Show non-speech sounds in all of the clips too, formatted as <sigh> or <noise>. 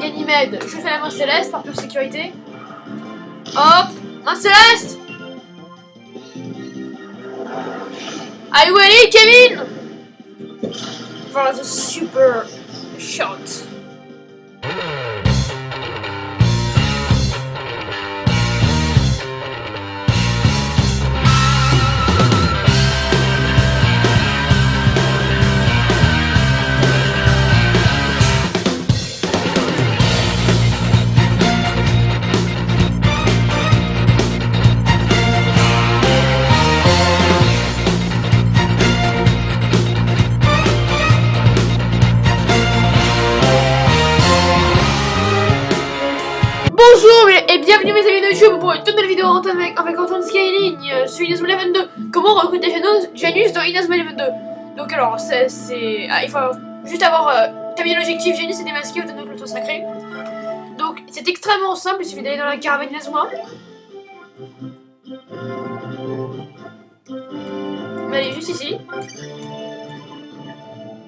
Ganymède, je fais la main céleste par pure sécurité. Hop Main céleste Are you ready, Kevin? For the super shot. YouTube pour une toute nouvelle vidéo avec, avec Antoine Skyline euh, sur Inazuma Eleven 2 Comment recruter Janus, dans Inazuma Eleven 2 Donc alors, c'est... Ah, il faut juste avoir euh, terminé l'objectif Janus est démasqué au de l'auto sacré. Donc c'est extrêmement simple, il suffit d'aller dans la caravane Inazuma On va aller juste ici.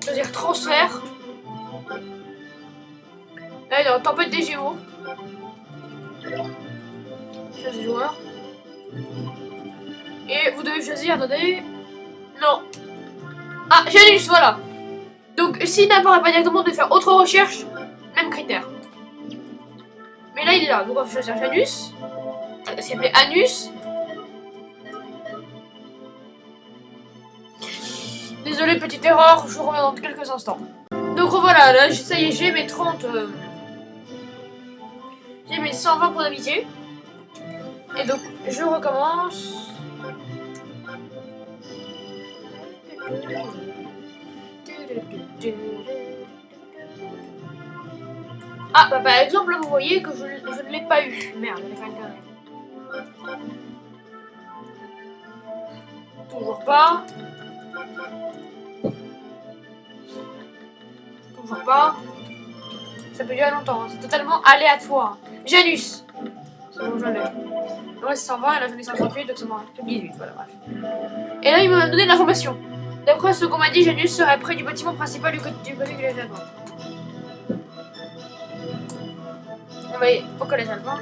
Choisir transfert. Est en tempête des gémeaux Et vous devez choisir, attendez. Non. Ah, Janus, voilà. Donc, s'il n'apparaît pas directement, de faire autre recherche, même critère. Mais là, il est là. Donc, on va choisir Janus. S'appelait Anus. Désolé, petite erreur, je reviens dans quelques instants. Donc voilà, là, ça y est, j'ai mes 30... euh, j'ai mes 120 points d'amitié. Et donc, je recommence. Ah, bah par exemple, vous voyez que je, je ne l'ai pas eu. Merde, j'allais faire une connerie. Toujours pas. Toujours pas. Ça peut durer longtemps, hein. c'est totalement aléatoire. Janus bon, je l'ai. Ouais, c'est 120 et là j'en ai 58, donc c'est bon, c'est 18, voilà, bref. Et là, il m'a donné l'information. D'après ce qu'on m'a dit, Janus serait près du bâtiment principal du côté du, côté du collège allemand. On va aller au collège allemand.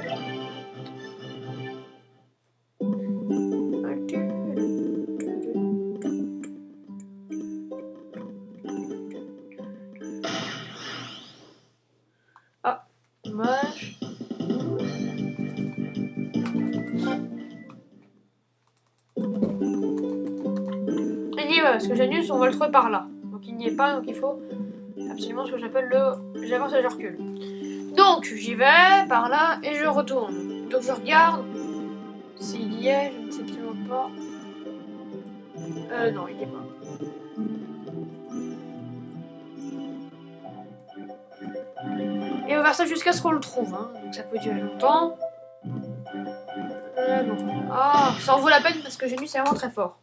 Que Janus, on va le trouver par là. Donc il n'y est pas, donc il faut absolument ce que j'appelle le... J'avance et je recule. Donc j'y vais, par là, et je retourne. Donc je regarde s'il y est, je ne sais absolument pas. Euh, non, il n'y est pas. Et on va ça jusqu'à ce qu'on le trouve, hein. donc ça peut durer longtemps. Euh, bon. Ah, ça en vaut la peine parce que Janus est vraiment très fort.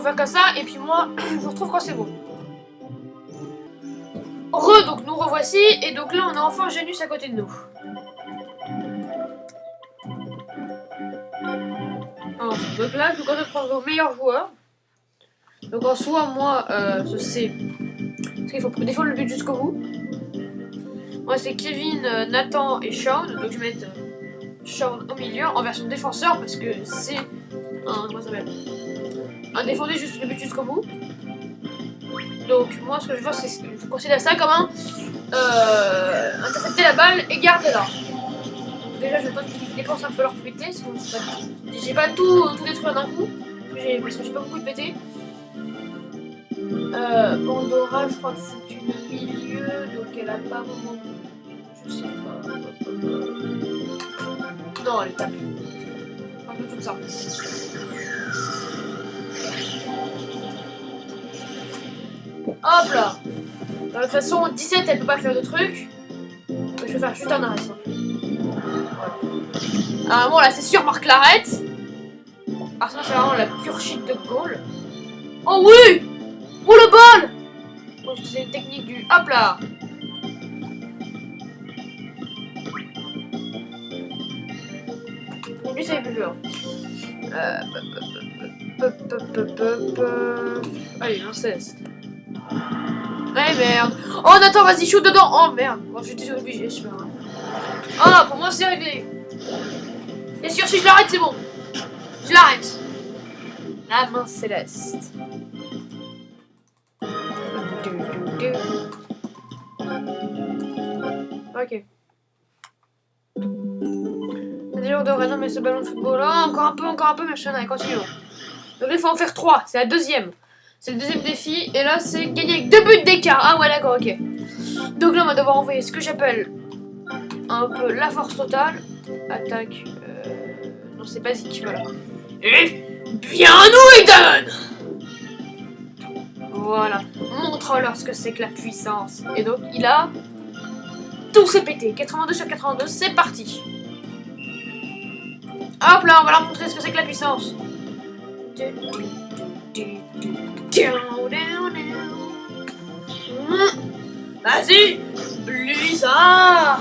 Faire comme ça et puis moi <clears throat> je vous retrouve quand c'est bon. Re, donc nous revoici et donc là on a enfin Janus à côté de nous. Donc là je vous conseille de prendre vos meilleurs joueurs. Donc en soi moi euh, sais parce qu'il faut défendre le but jusqu'au bout. Moi c'est Kevin, euh, Nathan et Sean. Donc je vais mettre euh, Sean au milieu en version défenseur parce que c'est un comment ça s'appelle? Un défendre juste le but jusqu'au bout. Donc moi ce que je vois c'est je considère ça comme un euh, intercepter la balle et garder là. Déjà je tente qu'ils dépensent un peu leur pas- j'ai pas tout, tout détruire d'un coup. Parce que j'ai pas beaucoup de pété. Euh, Pandora, je crois que c'est une milieu, donc elle a pas vraiment. Je sais pas. Non, elle est tapée. Un peu tout ça. Hop là De toute façon, 17, elle peut pas faire de trucs. Je vais faire juste un arrêt. Ah bon, là, c'est sûr, Marc l'arrête. Ah, ça, c'est vraiment la pure shit de goal. Oh oui Oh le bol Moi, j'utilisais une technique du hop là. Et lui, ça plus peur. Euh. Allez, un 16. Ouais, merde. Oh, Nathan, vas-y, shoot dedans. Oh, merde. Bon, j'étais obligé, je pas. Ah, pour moi, c'est réglé. Bien sûr, si je l'arrête, c'est bon. Je l'arrête. La main céleste. Ok. C'est dur de renommer ce ballon de football. Oh, encore un peu, encore un peu, machin. Allez, continuons. Donc il faut en faire 3. C'est la deuxième. C'est le deuxième défi. Et là, c'est gagner avec deux buts d'écart. Ah ouais, d'accord, ok. Donc là, on va devoir envoyer ce que j'appelle un peu la force totale. Attaque. Euh... Non, c'est basique, voilà. Et bien nous, Eden Voilà. Montre-leur ce que c'est que la puissance. Et donc, il a... Tout s'est pété. 82 sur 82, c'est parti. Hop là, on va leur montrer ce que c'est que la puissance. Vas-y Blizzard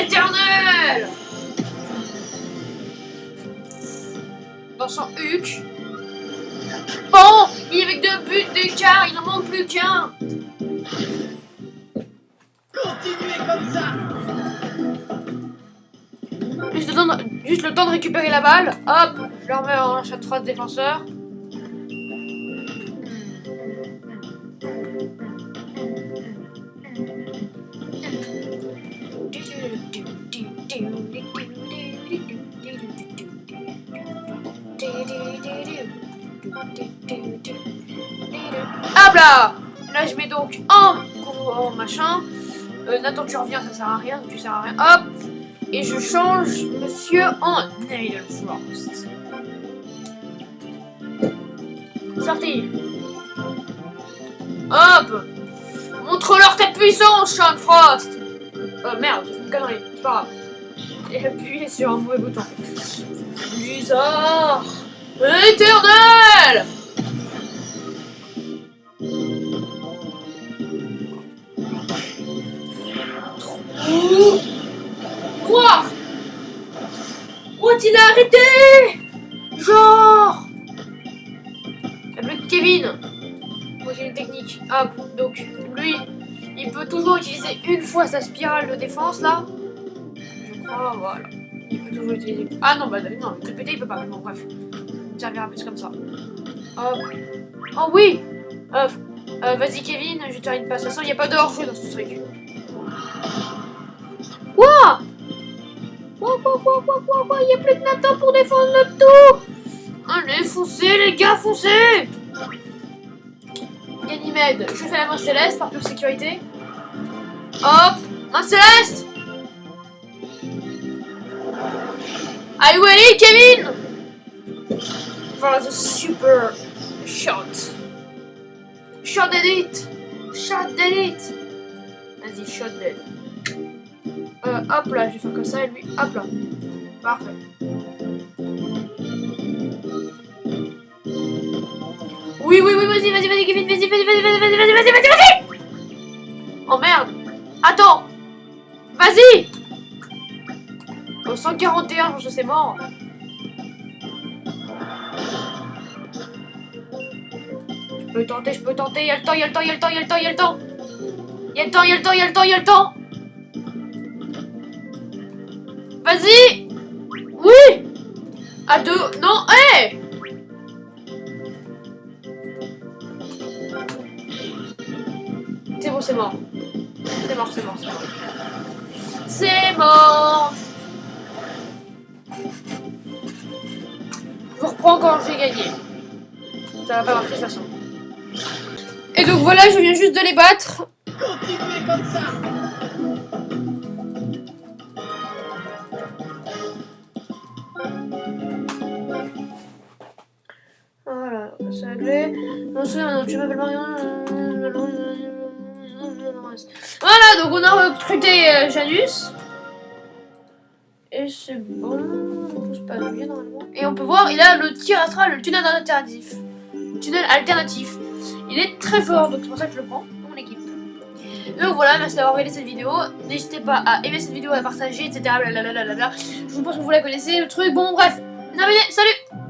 Éternel Dans son huc. Bon Il est avec deux buts d'écart, il n'en manque plus qu'un Continuez comme ça juste le, temps de, juste le temps de récupérer la balle. Hop Je leur mets en chat 3 de Hop là Là, je mets donc en, machin. Euh, Nathan, tu reviens, ça sert à rien, tu sers à rien. Hop Et je change monsieur en Nail Frost. Sorti Hop Montre-leur ta puissance, Sean Frost Oh merde, c'est une connerie, pas grave. Et appuyez sur un mauvais bouton. Bizarre. Éternel. Oh. Quoi? What il a arrêté? Genre. Le Kevin. Moi j'ai une technique. Hop, donc lui, il peut toujours utiliser une fois sa spirale de défense là. Crois, voilà. Il peut toujours utiliser. Ah non, bah non, le péter il peut pas. Bon, bref. Il servira plus comme ça. Hop. Oh oui euh, Vas-y Kevin, je te une passe. De toute façon, il n'y a pas de hors-jeu dans ce truc. Quoi? Quoi, quoi, quoi, quoi, quoi Il n'y a plus de Nathan pour défendre notre tour Allez, foncez les gars, foncez Ganymède, je fais la main céleste par pure sécurité. Hop Main céleste Are you ready, Kevin For the super shot. Shot d'élite Shot d'élite Vas-y, shot d'élite. Euh, hop là, je vais faire comme ça et lui, hop là. Parfait. Oui, oui, oui, vas-y, vas-y, vas-y, Kevin, vas-y, vas-y, vas-y, vas-y, vas-y, vas-y, vas-y, vas-y, vas-y Oh merde Attends Vas-y Au 141, je c'est mort. Je peux tenter, je peux tenter, il y a le temps, il y a le temps, il y a le temps, il y a le temps, il y a le temps. Il y a le temps, il y a le temps, il y a le temps, il y a le temps. Vas-y. Oui. À deux... Non, hé. C'est bon, c'est mort. C'est mort, c'est mort, c'est mort. C'est mort Je reprends quand j'ai gagné. Ça va pas marcher de toute façon. Et donc voilà, je viens juste de les battre. Continuez comme ça Voilà, c'est réglé. Non, non, tu m'appelles Marion. Voilà, donc on a recruté euh, Janus. Et c'est bon, tout se passe bien normalement. Et on peut voir, il a le tir astral, le tunnel alternatif. Le tunnel alternatif. Il est très fort, donc c'est pour ça que je le prends. mon équipe. Donc voilà, merci d'avoir regardé cette vidéo. N'hésitez pas à aimer cette vidéo, à partager, etc. Je pense que vous la connaissez, le truc. Bon, bref. Terminé, salut